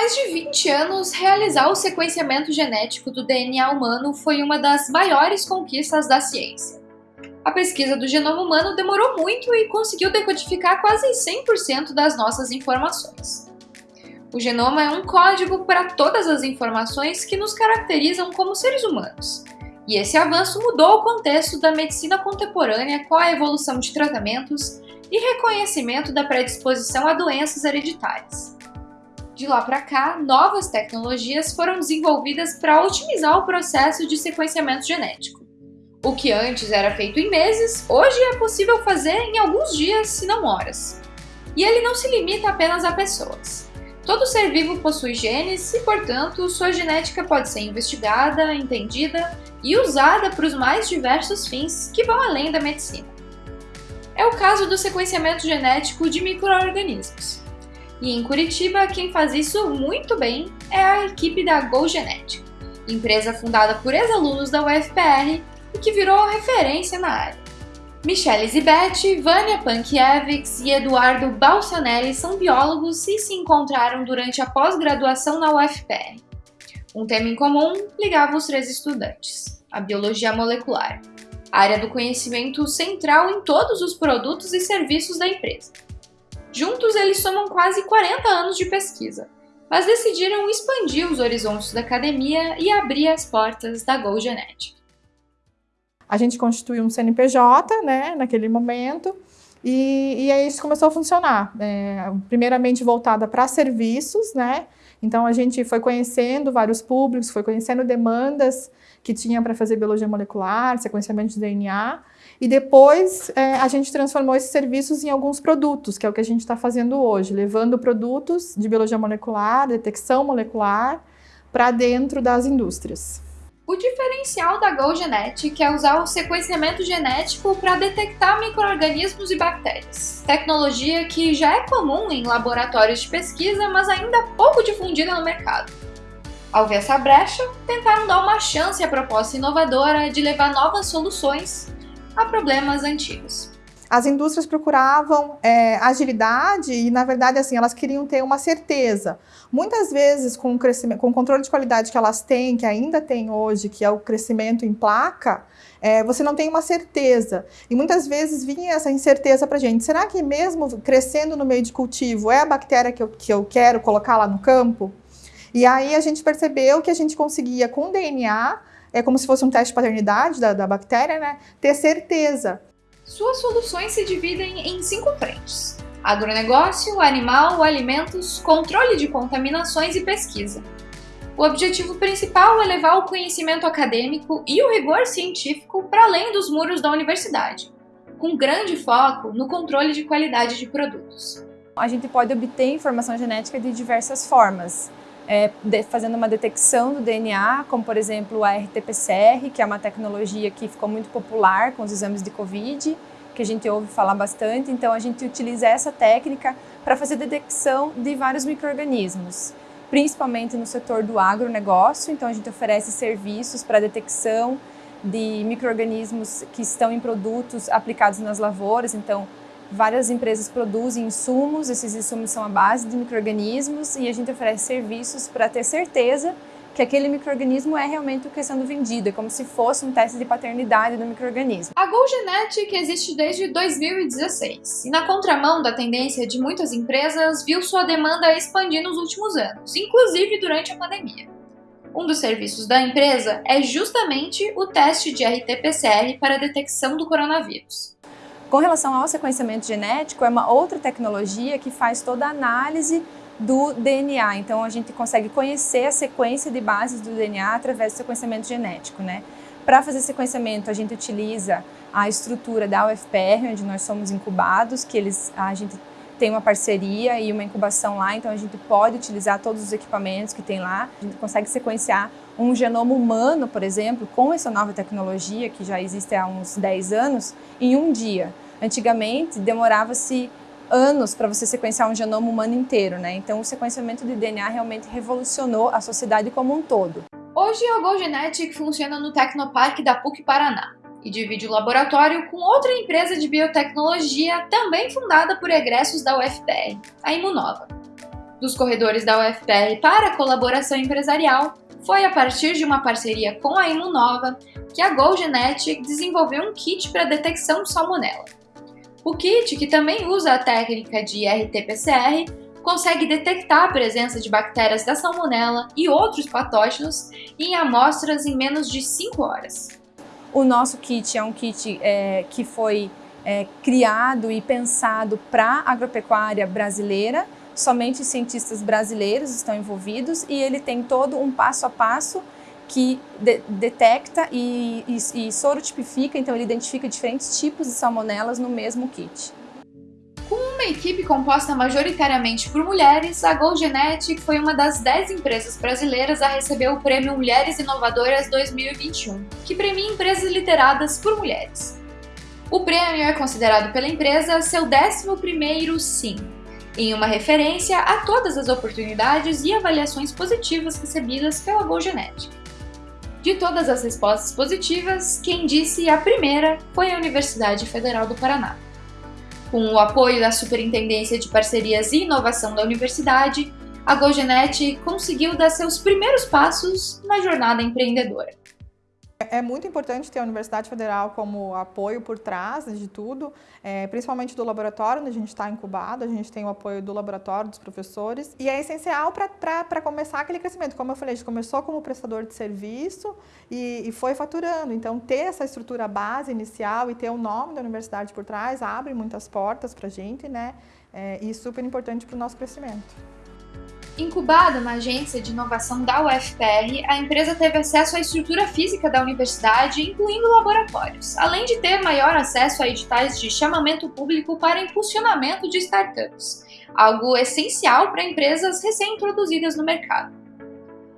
mais de 20 anos, realizar o sequenciamento genético do DNA humano foi uma das maiores conquistas da ciência. A pesquisa do genoma humano demorou muito e conseguiu decodificar quase 100% das nossas informações. O genoma é um código para todas as informações que nos caracterizam como seres humanos. E esse avanço mudou o contexto da medicina contemporânea com a evolução de tratamentos e reconhecimento da predisposição a doenças hereditárias. De lá para cá, novas tecnologias foram desenvolvidas para otimizar o processo de sequenciamento genético. O que antes era feito em meses, hoje é possível fazer em alguns dias, se não horas. E ele não se limita apenas a pessoas. Todo ser vivo possui genes e, portanto, sua genética pode ser investigada, entendida e usada para os mais diversos fins que vão além da medicina. É o caso do sequenciamento genético de microorganismos. E em Curitiba, quem faz isso muito bem é a equipe da GoGenetic, empresa fundada por ex-alunos da UFPR e que virou referência na área. Michele Zibetti, Vânia Pankiewicz e Eduardo Balsanelli são biólogos e se encontraram durante a pós-graduação na UFPR. Um tema em comum ligava os três estudantes, a biologia molecular, área do conhecimento central em todos os produtos e serviços da empresa. Juntos, eles somam quase 40 anos de pesquisa, mas decidiram expandir os horizontes da academia e abrir as portas da GoGenetic. A gente constituiu um CNPJ, né, naquele momento, e, e aí isso começou a funcionar. É, primeiramente voltada para serviços, né, então a gente foi conhecendo vários públicos, foi conhecendo demandas que tinha para fazer biologia molecular, sequenciamento de DNA, e depois é, a gente transformou esses serviços em alguns produtos, que é o que a gente está fazendo hoje, levando produtos de biologia molecular, detecção molecular, para dentro das indústrias. O diferencial da GoGenetic é usar o sequenciamento genético para detectar micro-organismos e bactérias, tecnologia que já é comum em laboratórios de pesquisa, mas ainda pouco difundida no mercado. Ao ver essa brecha, tentaram dar uma chance à proposta inovadora de levar novas soluções a problemas antigos. As indústrias procuravam é, agilidade e, na verdade, assim, elas queriam ter uma certeza. Muitas vezes, com o, crescimento, com o controle de qualidade que elas têm, que ainda tem hoje, que é o crescimento em placa, é, você não tem uma certeza. E muitas vezes vinha essa incerteza para gente. Será que mesmo crescendo no meio de cultivo, é a bactéria que eu, que eu quero colocar lá no campo? E aí a gente percebeu que a gente conseguia, com DNA, é como se fosse um teste de paternidade da, da bactéria, né? Ter certeza. Suas soluções se dividem em cinco frentes. Agronegócio, animal, alimentos, controle de contaminações e pesquisa. O objetivo principal é levar o conhecimento acadêmico e o rigor científico para além dos muros da universidade, com grande foco no controle de qualidade de produtos. A gente pode obter informação genética de diversas formas, é, de, fazendo uma detecção do DNA, como por exemplo a RT-PCR, que é uma tecnologia que ficou muito popular com os exames de Covid, que a gente ouve falar bastante, então a gente utiliza essa técnica para fazer detecção de vários micro-organismos, principalmente no setor do agronegócio, então a gente oferece serviços para detecção de micro-organismos que estão em produtos aplicados nas lavouras, então Várias empresas produzem insumos, esses insumos são a base de micro-organismos e a gente oferece serviços para ter certeza que aquele microorganismo é realmente o que está sendo vendido, é como se fosse um teste de paternidade do microorganismo. A GoGenetic existe desde 2016 e na contramão da tendência de muitas empresas, viu sua demanda expandir nos últimos anos, inclusive durante a pandemia. Um dos serviços da empresa é justamente o teste de RT-PCR para a detecção do coronavírus. Com relação ao sequenciamento genético, é uma outra tecnologia que faz toda a análise do DNA. Então, a gente consegue conhecer a sequência de bases do DNA através do sequenciamento genético, né? Para fazer sequenciamento, a gente utiliza a estrutura da UFPR, onde nós somos incubados, que eles, a gente tem uma parceria e uma incubação lá, então a gente pode utilizar todos os equipamentos que tem lá. A gente consegue sequenciar um genoma humano, por exemplo, com essa nova tecnologia que já existe há uns 10 anos, em um dia. Antigamente, demorava-se anos para você sequenciar um genoma humano inteiro, né? Então, o sequenciamento de DNA realmente revolucionou a sociedade como um todo. Hoje, a GoGenetic funciona no Tecnopark da PUC Paraná e divide o laboratório com outra empresa de biotecnologia também fundada por egressos da UFPR, a Imunova. Dos corredores da UFPR para a colaboração empresarial, foi a partir de uma parceria com a Imunova que a GoGenetic desenvolveu um kit para detecção de salmonela. O kit, que também usa a técnica de RT-PCR, consegue detectar a presença de bactérias da salmonela e outros patógenos em amostras em menos de 5 horas. O nosso kit é um kit é, que foi é, criado e pensado para a agropecuária brasileira, somente cientistas brasileiros estão envolvidos e ele tem todo um passo a passo que de, detecta e, e, e sorotipifica, então ele identifica diferentes tipos de salmonelas no mesmo kit. Com uma equipe composta majoritariamente por mulheres, a GoGenetic foi uma das 10 empresas brasileiras a receber o Prêmio Mulheres Inovadoras 2021, que premia empresas lideradas por mulheres. O prêmio é considerado pela empresa seu 11º sim, em uma referência a todas as oportunidades e avaliações positivas recebidas pela GoGenetic. De todas as respostas positivas, quem disse a primeira foi a Universidade Federal do Paraná. Com o apoio da Superintendência de Parcerias e Inovação da Universidade, a GoGenet conseguiu dar seus primeiros passos na jornada empreendedora. É muito importante ter a Universidade Federal como apoio por trás de tudo, é, principalmente do laboratório onde a gente está incubado, a gente tem o apoio do laboratório, dos professores, e é essencial para começar aquele crescimento. Como eu falei, a gente começou como prestador de serviço e, e foi faturando, então ter essa estrutura base inicial e ter o nome da universidade por trás abre muitas portas para a gente, né? É, e super importante para o nosso crescimento. Incubada na agência de inovação da UFPR, a empresa teve acesso à estrutura física da universidade, incluindo laboratórios, além de ter maior acesso a editais de chamamento público para impulsionamento de startups, algo essencial para empresas recém-introduzidas no mercado.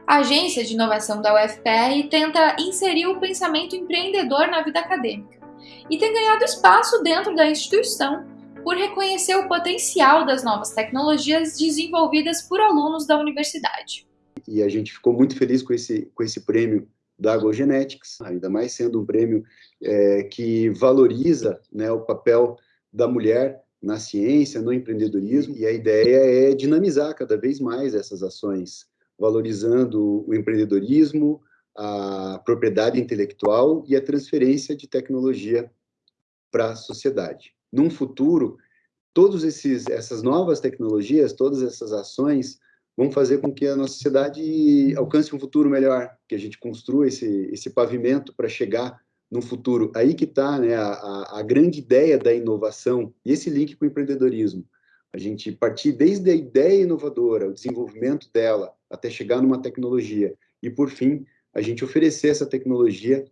A agência de inovação da UFPR tenta inserir o pensamento empreendedor na vida acadêmica e tem ganhado espaço dentro da instituição por reconhecer o potencial das novas tecnologias desenvolvidas por alunos da universidade. E a gente ficou muito feliz com esse, com esse prêmio da AgroGenetics, ainda mais sendo um prêmio é, que valoriza né, o papel da mulher na ciência, no empreendedorismo, e a ideia é dinamizar cada vez mais essas ações, valorizando o empreendedorismo, a propriedade intelectual e a transferência de tecnologia para a sociedade num futuro, todas essas novas tecnologias, todas essas ações vão fazer com que a nossa sociedade alcance um futuro melhor, que a gente construa esse, esse pavimento para chegar no futuro. Aí que está né, a, a grande ideia da inovação e esse link com o empreendedorismo. A gente partir desde a ideia inovadora, o desenvolvimento dela, até chegar numa tecnologia. E, por fim, a gente oferecer essa tecnologia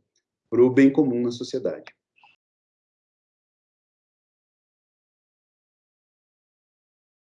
para o bem comum na sociedade.